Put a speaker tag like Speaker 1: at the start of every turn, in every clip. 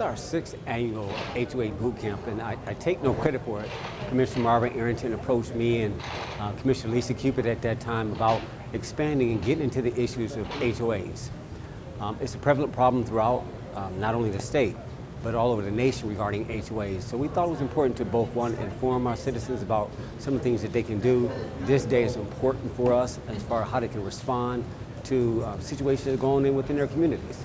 Speaker 1: our sixth annual HOA boot camp, and I, I, take no credit for it. Commissioner Marvin Arrington approached me and uh, Commissioner Lisa Cupid at that time about expanding and getting into the issues of HOAs. Um, it's a prevalent problem throughout um, not only the state, but all over the nation regarding HOAs. So we thought it was important to both, one, inform our citizens about some of the things that they can do. This day is important for us as far as how they can respond to uh, situations that are going in within their communities.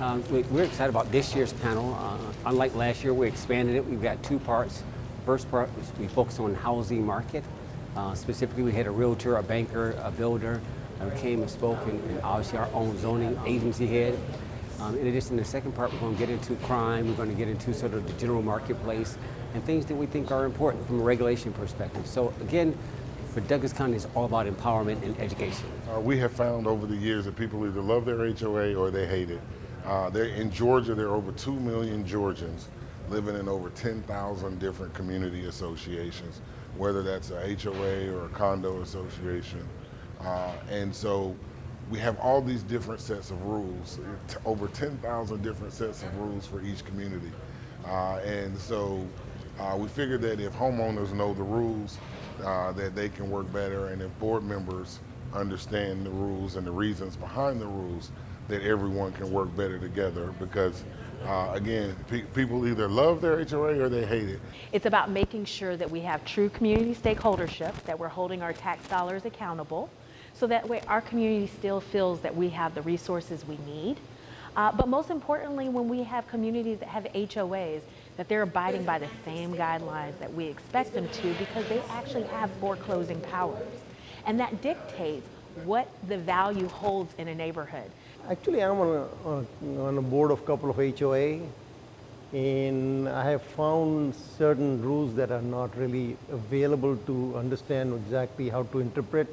Speaker 1: Um, we're excited about this year's panel. Uh, unlike last year, we expanded it. We've got two parts. First part, we focus on housing market. Uh, specifically, we had a realtor, a banker, a builder, who came and spoke, and, and obviously our own zoning agency head. Um, in addition, the second part, we're going to get into crime, we're going to get into sort of the general marketplace and things that we think are important from a regulation perspective. So again, for Douglas County, it's all about empowerment and education.
Speaker 2: Uh, we have found over the years that people either love their HOA or they hate it. Uh, in Georgia, there are over 2 million Georgians living in over 10,000 different community associations, whether that's a HOA or a condo association. Uh, and so we have all these different sets of rules, over 10,000 different sets of rules for each community. Uh, and so uh, we figured that if homeowners know the rules, uh, that they can work better, and if board members understand the rules and the reasons behind the rules, that everyone can work better together because uh, again, pe people either love their HOA or they hate it.
Speaker 3: It's about making sure that we have true community stakeholdership, that we're holding our tax dollars accountable, so that way our community still feels that we have the resources we need. Uh, but most importantly, when we have communities that have HOAs, that they're abiding by the same guidelines that we expect them to because they actually have foreclosing powers. And that dictates what the value holds in a neighborhood.
Speaker 4: Actually, I'm on a, on a board of couple of HOA and I have found certain rules that are not really available to understand exactly how to interpret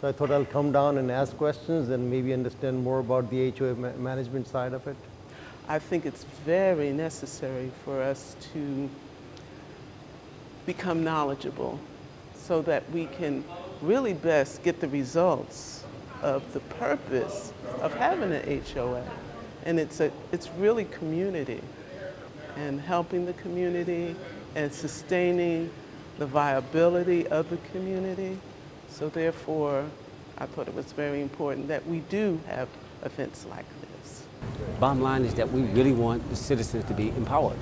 Speaker 4: so I thought I'll come down and ask questions and maybe understand more about the HOA ma management side of it.
Speaker 5: I think it's very necessary for us to become knowledgeable so that we can really best get the results of the purpose of having an HOA. And it's, a, it's really community and helping the community and sustaining the viability of the community. So therefore, I thought it was very important that we do have events like this.
Speaker 1: Bottom line is that we really want the citizens to be empowered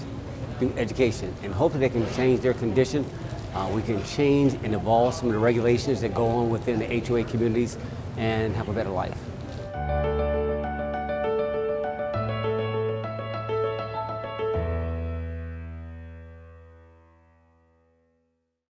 Speaker 1: through education, and hopefully they can change their condition. Uh, we can change and evolve some of the regulations that go on within the HOA communities and have a better life.